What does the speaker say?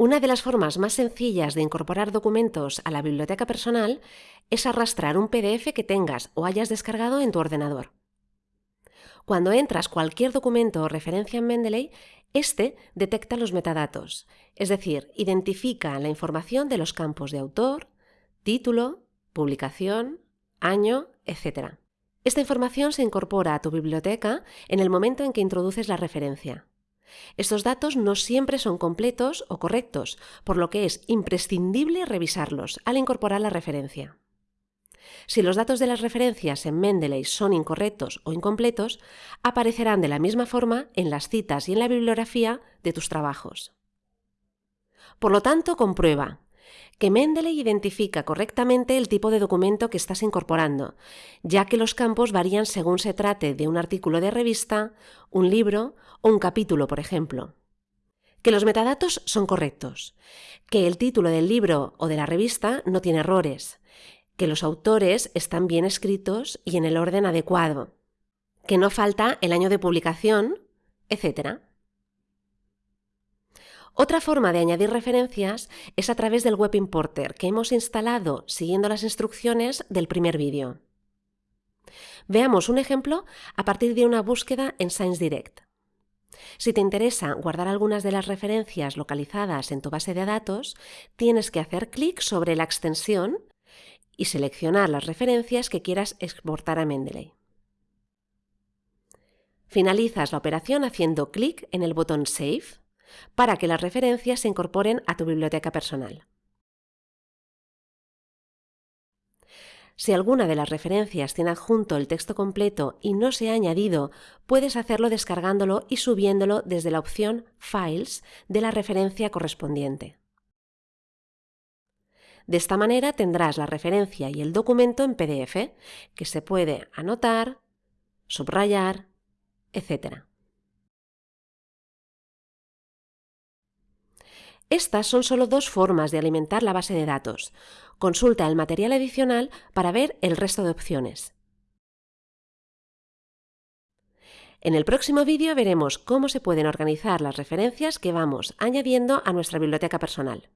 Una de las formas más sencillas de incorporar documentos a la biblioteca personal es arrastrar un PDF que tengas o hayas descargado en tu ordenador. Cuando entras cualquier documento o referencia en Mendeley, este detecta los metadatos, es decir, identifica la información de los campos de autor, título, publicación, año, etc. Esta información se incorpora a tu biblioteca en el momento en que introduces la referencia. Estos datos no siempre son completos o correctos, por lo que es imprescindible revisarlos al incorporar la referencia. Si los datos de las referencias en Mendeley son incorrectos o incompletos, aparecerán de la misma forma en las citas y en la bibliografía de tus trabajos. Por lo tanto, comprueba que Mendeley identifica correctamente el tipo de documento que estás incorporando, ya que los campos varían según se trate de un artículo de revista, un libro o un capítulo, por ejemplo. Que los metadatos son correctos, que el título del libro o de la revista no tiene errores, que los autores están bien escritos y en el orden adecuado, que no falta el año de publicación, etc. Otra forma de añadir referencias es a través del Web Importer que hemos instalado siguiendo las instrucciones del primer vídeo. Veamos un ejemplo a partir de una búsqueda en ScienceDirect. Si te interesa guardar algunas de las referencias localizadas en tu base de datos, tienes que hacer clic sobre la extensión y seleccionar las referencias que quieras exportar a Mendeley. Finalizas la operación haciendo clic en el botón Save para que las referencias se incorporen a tu biblioteca personal. Si alguna de las referencias tiene adjunto el texto completo y no se ha añadido, puedes hacerlo descargándolo y subiéndolo desde la opción Files de la referencia correspondiente. De esta manera tendrás la referencia y el documento en PDF, que se puede anotar, subrayar, etc. Estas son solo dos formas de alimentar la base de datos. Consulta el material adicional para ver el resto de opciones. En el próximo vídeo veremos cómo se pueden organizar las referencias que vamos añadiendo a nuestra biblioteca personal.